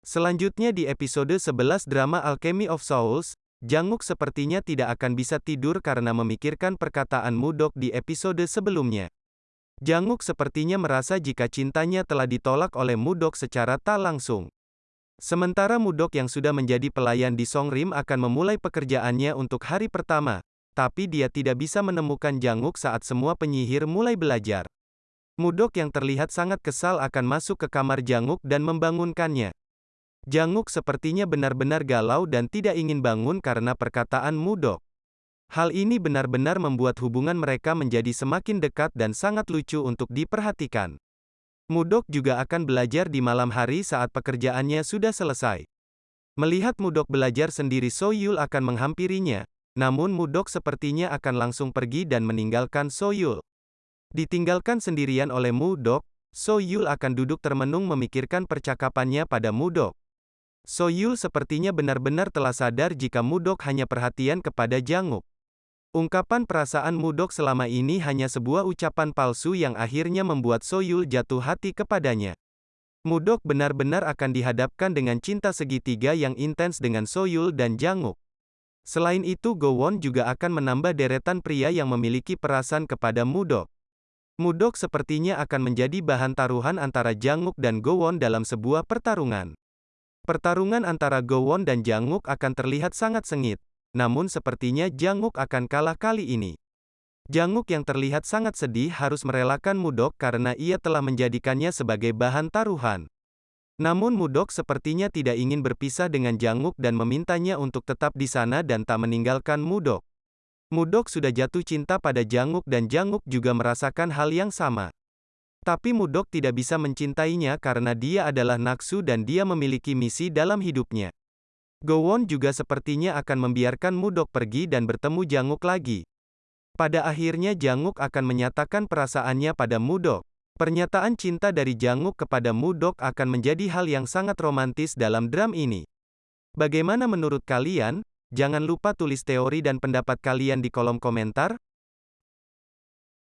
Selanjutnya di episode 11 drama Alchemy of Souls, Janguk sepertinya tidak akan bisa tidur karena memikirkan perkataan Mudok di episode sebelumnya. Janguk sepertinya merasa jika cintanya telah ditolak oleh Mudok secara tak langsung. Sementara Mudok yang sudah menjadi pelayan di Songrim akan memulai pekerjaannya untuk hari pertama, tapi dia tidak bisa menemukan Janguk saat semua penyihir mulai belajar. Mudok yang terlihat sangat kesal akan masuk ke kamar Janguk dan membangunkannya. Janguk sepertinya benar-benar galau dan tidak ingin bangun karena perkataan Mudok. Hal ini benar-benar membuat hubungan mereka menjadi semakin dekat dan sangat lucu untuk diperhatikan. Mudok juga akan belajar di malam hari saat pekerjaannya sudah selesai. Melihat Mudok belajar sendiri Soyul akan menghampirinya, namun Mudok sepertinya akan langsung pergi dan meninggalkan Soyul. Ditinggalkan sendirian oleh Mudok, Soyul akan duduk termenung memikirkan percakapannya pada Mudok. Soyul sepertinya benar-benar telah sadar jika Mudok hanya perhatian kepada Janguk. Ungkapan perasaan Mudok selama ini hanya sebuah ucapan palsu yang akhirnya membuat Soyul jatuh hati kepadanya. Mudok benar-benar akan dihadapkan dengan cinta segitiga yang intens dengan Soyul dan Janguk. Selain itu Gowon juga akan menambah deretan pria yang memiliki perasaan kepada Mudok. Mudok sepertinya akan menjadi bahan taruhan antara Janguk dan Gowon dalam sebuah pertarungan. Pertarungan antara Gowon dan Janguk akan terlihat sangat sengit. Namun sepertinya Janguk akan kalah kali ini. Janguk yang terlihat sangat sedih harus merelakan Mudok karena ia telah menjadikannya sebagai bahan taruhan. Namun Mudok sepertinya tidak ingin berpisah dengan Janguk dan memintanya untuk tetap di sana dan tak meninggalkan Mudok. Mudok sudah jatuh cinta pada Janguk dan Janguk juga merasakan hal yang sama. Tapi Mudok tidak bisa mencintainya karena dia adalah Naksu dan dia memiliki misi dalam hidupnya. Gowon juga sepertinya akan membiarkan Mudok pergi dan bertemu Janguk lagi. Pada akhirnya Janguk akan menyatakan perasaannya pada Mudok. Pernyataan cinta dari Janguk kepada Mudok akan menjadi hal yang sangat romantis dalam dram ini. Bagaimana menurut kalian? Jangan lupa tulis teori dan pendapat kalian di kolom komentar.